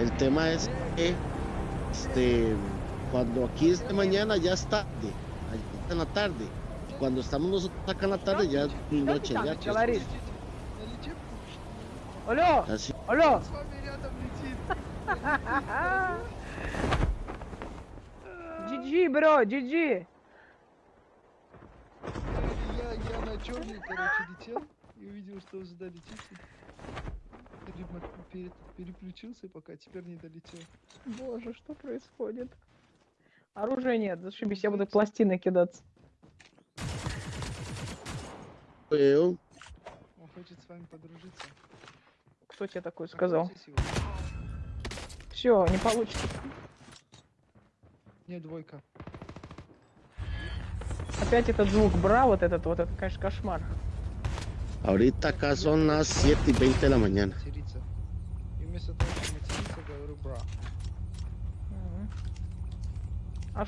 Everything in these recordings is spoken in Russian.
El tema es que este, cuando aquí es de mañana ya es tarde, allí está en la tarde. Y cuando estamos nosotros acá en la tarde ya es muy Что ты noche. там Ya, pues, говоришь? Налетим? Алло, así. алло. С вами рядом летит. GG, бро, GG. Я, я на черный, короче, летел и увидел, что вы сюда летите. Перем- пере- переключился пока, теперь не долетел. Боже, что происходит? Оружия нет, зашибись, я буду пластины кидаться. Well, Он хочет с вами подружиться. Кто тебе такое сказал? Все, не получится. Не, двойка. Опять этот звук бра, вот этот вот, это, конечно, кошмар. Ahorita acá son las 7 y 20 de la mañana.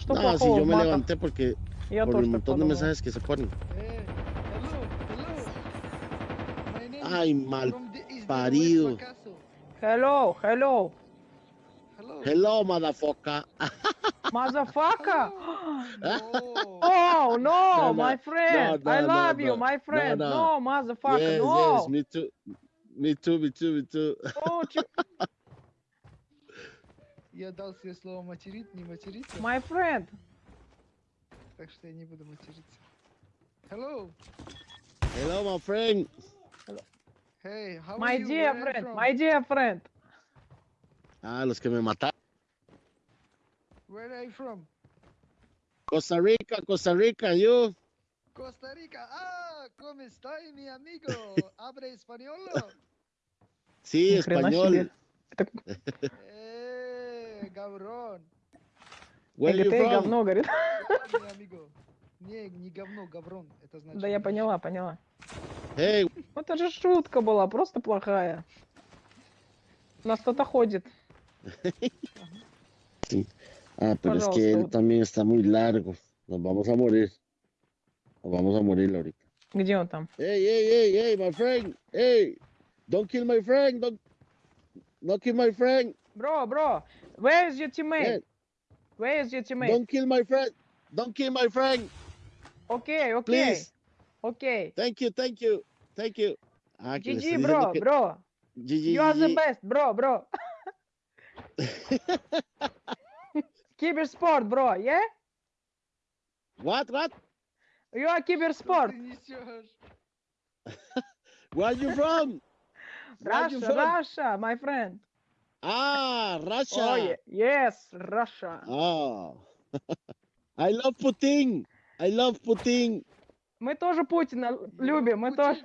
No, si yo me levanté porque por el montón de mensajes que se ponen. Ay, mal parido. Hello, hello. Hello, madafoca. motherfucker. No. Oh, no, my friend. I love no, you, no. my friend. No, No, no. motherfucker, yes, no. yes, me too. Me too, me too, me too. Oh, Я дал себе слово материть, не материться, my friend. так что я не буду материться. Hello. Hello, my friend. Hey, how My are you? dear are you friend, from? my dear friend. Ah, los que me mataron. Where are you from? Costa Rica, Costa Rica, you. Costa Rica. Ah, ¿cómo está mi amigo? ¿Habla español? Sí, español. Eh, cabrón. Where you from? говно, говорит. Mi amigo. Не, не говно, гаврон. Это значит. Да я поняла, поняла. Hey, Ну, Это же шутка была, просто плохая. У нас кто-то ходит. Ah, pero es que él también está muy largo. Nos vamos a morir. Nos vamos a morir ahorita. Jonathan. Hey, hey, hey, hey, my friend. Hey, don't kill my friend. Don't, don't kill my friend. Bro, bro, where is your teammate? Yeah. Where is your teammate? Don't kill my friend. Don't kill my friend. Okay, okay. Please. Okay. Thank you, thank you, thank you. Ah, GG, bro, bro. GG, you are the best, bro, bro. Киберспорт, бро, yeah? What, what? You are киберспорт. Where are you from? Are you Russia, from? Russia, my friend. Ah, Russia. Oh, yeah. yes, Russia. Oh. I love Putin. I love Putin. Мы тоже Путина любим, мы тоже.